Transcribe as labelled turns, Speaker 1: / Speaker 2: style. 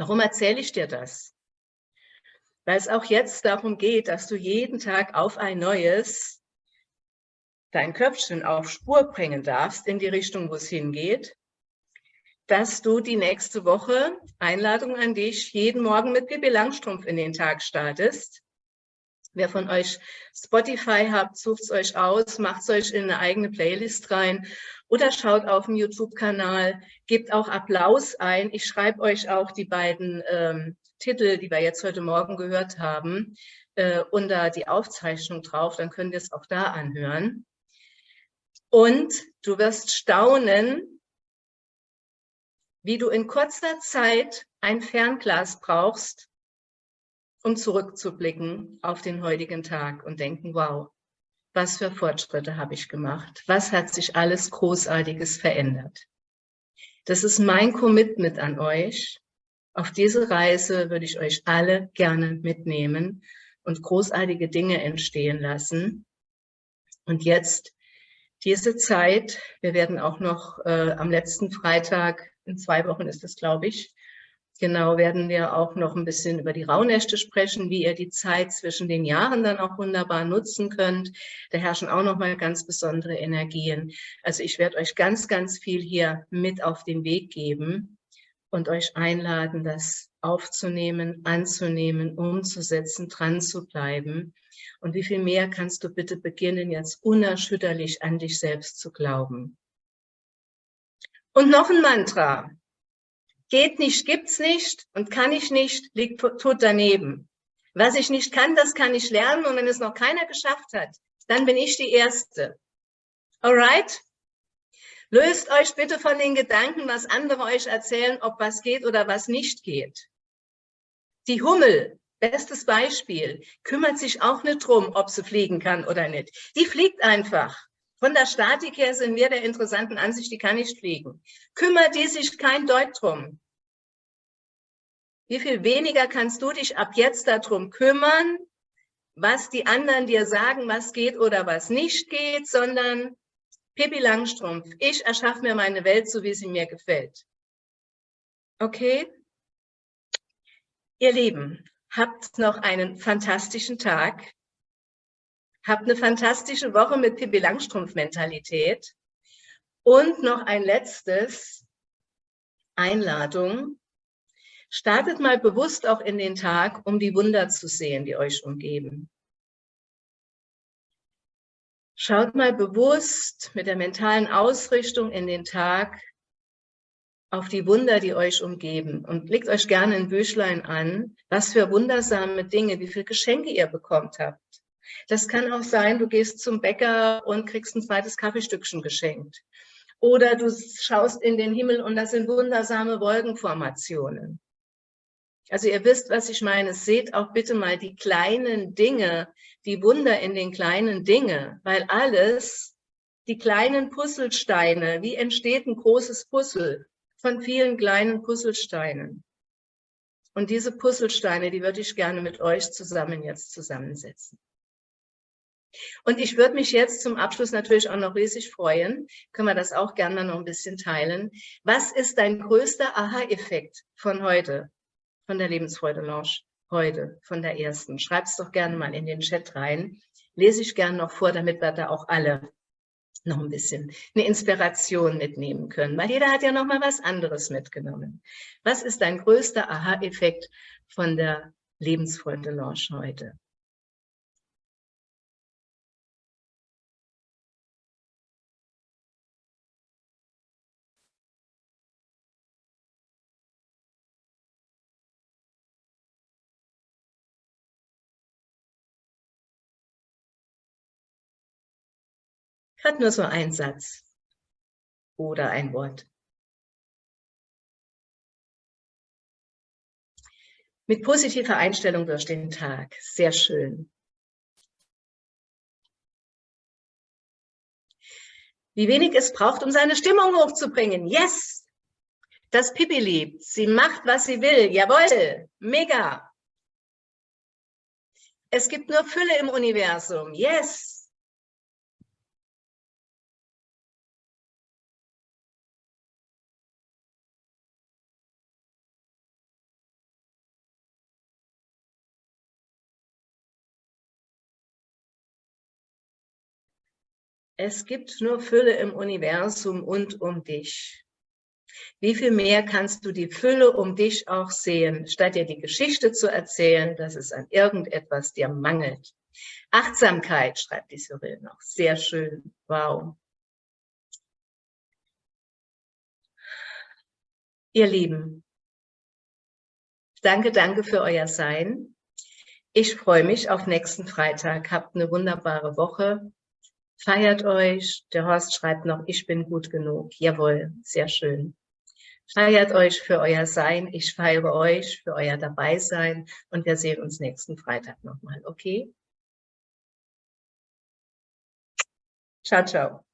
Speaker 1: Warum erzähle ich dir das? Weil es auch jetzt darum geht, dass du jeden Tag auf ein neues dein Köpfchen auf Spur bringen darfst in die Richtung, wo es hingeht, dass du die nächste Woche Einladung an dich jeden Morgen mit Bibi Langstrumpf in den Tag startest. Wer von euch Spotify habt, sucht es euch aus, macht es euch in eine eigene Playlist rein oder schaut auf dem YouTube-Kanal, gebt auch Applaus ein. Ich schreibe euch auch die beiden ähm, Titel, die wir jetzt heute Morgen gehört haben, äh, unter die Aufzeichnung drauf, dann könnt ihr es auch da anhören. Und du wirst staunen, wie du in kurzer Zeit ein Fernglas brauchst, um zurückzublicken auf den heutigen Tag und denken, wow, was für Fortschritte habe ich gemacht? Was hat sich alles Großartiges verändert? Das ist mein Commitment an euch. Auf diese Reise würde ich euch alle gerne mitnehmen und großartige Dinge entstehen lassen. Und jetzt diese Zeit, wir werden auch noch äh, am letzten Freitag, in zwei Wochen ist es, glaube ich, Genau, werden wir auch noch ein bisschen über die Rauhnächte sprechen, wie ihr die Zeit zwischen den Jahren dann auch wunderbar nutzen könnt. Da herrschen auch noch mal ganz besondere Energien. Also ich werde euch ganz, ganz viel hier mit auf den Weg geben und euch einladen, das aufzunehmen, anzunehmen, umzusetzen, dran zu bleiben. Und wie viel mehr kannst du bitte beginnen, jetzt unerschütterlich an dich selbst zu glauben. Und noch ein Mantra geht nicht, gibt's nicht und kann ich nicht, liegt tot daneben. Was ich nicht kann, das kann ich lernen und wenn es noch keiner geschafft hat, dann bin ich die Erste. Alright? Löst euch bitte von den Gedanken, was andere euch erzählen, ob was geht oder was nicht geht. Die Hummel, bestes Beispiel, kümmert sich auch nicht drum, ob sie fliegen kann oder nicht. Die fliegt einfach. Von der Statik her sind wir der interessanten Ansicht, die kann nicht fliegen. Kümmert die sich kein Deut drum. Wie viel weniger kannst du dich ab jetzt darum kümmern, was die anderen dir sagen, was geht oder was nicht geht, sondern Pippi Langstrumpf, ich erschaffe mir meine Welt, so wie sie mir gefällt. Okay? Ihr Lieben, habt noch einen fantastischen Tag. Habt eine fantastische Woche mit Pippi Langstrumpf-Mentalität. Und noch ein letztes, Einladung. Startet mal bewusst auch in den Tag, um die Wunder zu sehen, die euch umgeben. Schaut mal bewusst mit der mentalen Ausrichtung in den Tag auf die Wunder, die euch umgeben und legt euch gerne ein Büchlein an, was für wundersame Dinge, wie viele Geschenke ihr bekommt habt. Das kann auch sein, du gehst zum Bäcker und kriegst ein zweites Kaffeestückchen geschenkt. Oder du schaust in den Himmel und das sind wundersame Wolkenformationen. Also ihr wisst, was ich meine. Seht auch bitte mal die kleinen Dinge, die Wunder in den kleinen Dingen, weil alles, die kleinen Puzzlesteine, wie entsteht ein großes Puzzle von vielen kleinen Puzzlesteinen. Und diese Puzzlesteine, die würde ich gerne mit euch zusammen jetzt zusammensetzen. Und ich würde mich jetzt zum Abschluss natürlich auch noch riesig freuen, können wir das auch gerne noch ein bisschen teilen. Was ist dein größter Aha-Effekt von heute, von der Lebensfreude Lounge heute, von der ersten? Schreib es doch gerne mal in den Chat rein. Lese ich gerne noch vor, damit wir da auch alle noch ein bisschen eine Inspiration mitnehmen können, weil jeder hat ja noch mal was anderes mitgenommen. Was ist dein größter Aha-Effekt von der Lebensfreude Lounge heute? Hat nur so ein Satz oder ein Wort. Mit positiver Einstellung durch den Tag. Sehr schön. Wie wenig es braucht, um seine Stimmung hochzubringen. Yes! Das Pippi liebt. Sie macht, was sie will. Jawohl! Mega! Es gibt nur Fülle im Universum. Yes! Es gibt nur Fülle im Universum und um dich. Wie viel mehr kannst du die Fülle um dich auch sehen, statt dir die Geschichte zu erzählen, dass es an irgendetwas dir mangelt? Achtsamkeit, schreibt die Cyril noch. Sehr schön. Wow. Ihr Lieben, danke, danke für euer Sein. Ich freue mich auf nächsten Freitag. Habt eine wunderbare Woche. Feiert euch. Der Horst schreibt noch, ich bin gut genug. Jawohl, sehr schön. Feiert euch für euer Sein. Ich feiere euch für euer Dabeisein. Und wir sehen uns nächsten Freitag nochmal. Okay? Ciao, ciao.